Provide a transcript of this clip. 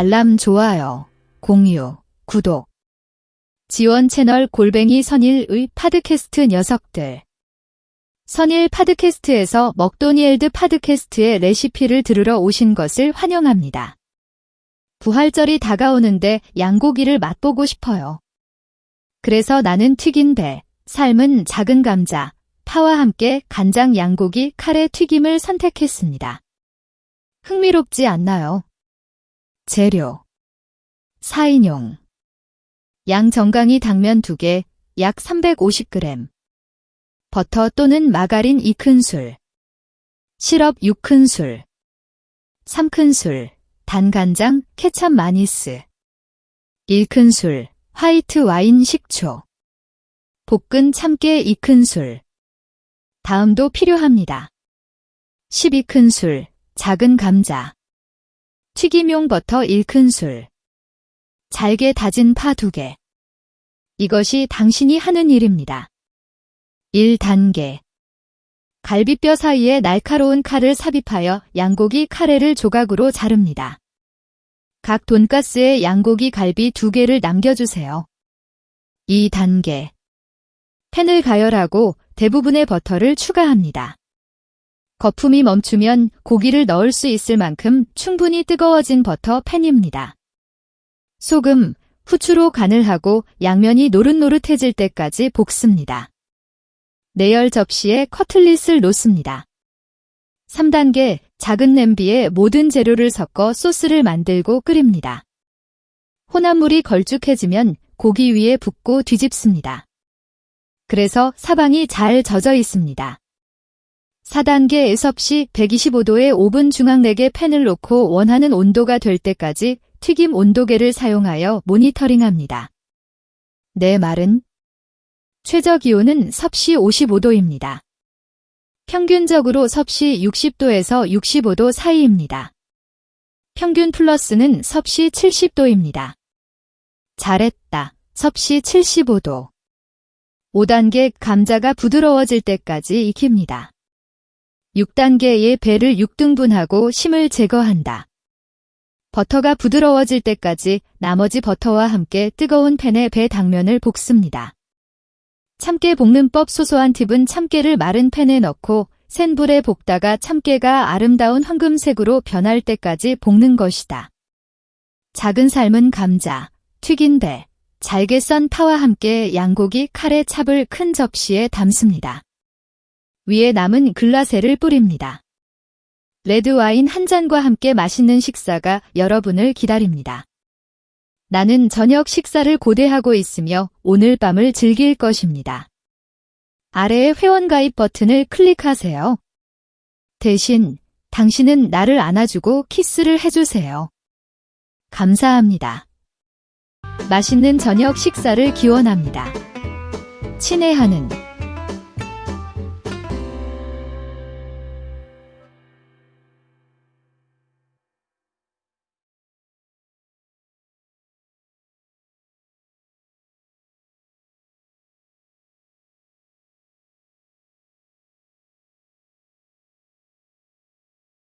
알람 좋아요, 공유, 구독. 지원 채널 골뱅이 선일의 파드캐스트 녀석들. 선일 파드캐스트에서 먹도니엘드 파드캐스트의 레시피를 들으러 오신 것을 환영합니다. 부활절이 다가오는데 양고기를 맛보고 싶어요. 그래서 나는 튀긴 배, 삶은 작은 감자, 파와 함께 간장 양고기 카레 튀김을 선택했습니다. 흥미롭지 않나요? 재료. 4인용. 양 정강이 당면 2개, 약 350g 버터 또는 마가린 2큰술. 시럽 6큰술. 3큰술. 단간장 케찹 마니스. 1큰술. 화이트 와인 식초. 볶은 참깨 2큰술. 다음도 필요합니다. 12큰술. 작은 감자 튀김용 버터 1큰술 잘게 다진 파 2개 이것이 당신이 하는 일입니다. 1단계 갈비뼈 사이에 날카로운 칼을 삽입하여 양고기 카레를 조각으로 자릅니다. 각 돈가스에 양고기 갈비 2개를 남겨주세요. 2단계 팬을 가열하고 대부분의 버터를 추가합니다. 거품이 멈추면 고기를 넣을 수 있을 만큼 충분히 뜨거워진 버터 팬입니다. 소금, 후추로 간을 하고 양면이 노릇노릇해질 때까지 볶습니다. 내열 접시에 커틀릿을 놓습니다. 3단계 작은 냄비에 모든 재료를 섞어 소스를 만들고 끓입니다. 혼합물이 걸쭉해지면 고기 위에 붓고 뒤집습니다. 그래서 사방이 잘 젖어 있습니다. 4단계 섭씨 125도의 오븐 중앙렉에 팬을 놓고 원하는 온도가 될 때까지 튀김 온도계를 사용하여 모니터링합니다. 내 말은 최저 기온은 섭씨 55도입니다. 평균적으로 섭씨 60도에서 65도 사이입니다. 평균 플러스는 섭씨 70도입니다. 잘했다. 섭씨 75도. 5단계 감자가 부드러워질 때까지 익힙니다. 6단계의 배를 6등분하고 심을 제거한다. 버터가 부드러워질 때까지 나머지 버터와 함께 뜨거운 팬에 배 당면을 볶습니다. 참깨 볶는 법 소소한 팁은 참깨를 마른 팬에 넣고 센 불에 볶다가 참깨가 아름다운 황금색으로 변할 때까지 볶는 것이다. 작은 삶은 감자, 튀긴 배, 잘게 썬 파와 함께 양고기 카레 찹을 큰 접시에 담습니다. 위에 남은 글라세를 뿌립니다. 레드와인 한 잔과 함께 맛있는 식사가 여러분을 기다립니다. 나는 저녁 식사를 고대하고 있으며 오늘 밤을 즐길 것입니다. 아래의 회원가입 버튼을 클릭하세요. 대신 당신은 나를 안아주고 키스를 해주세요. 감사합니다. 맛있는 저녁 식사를 기원합니다. 친애하는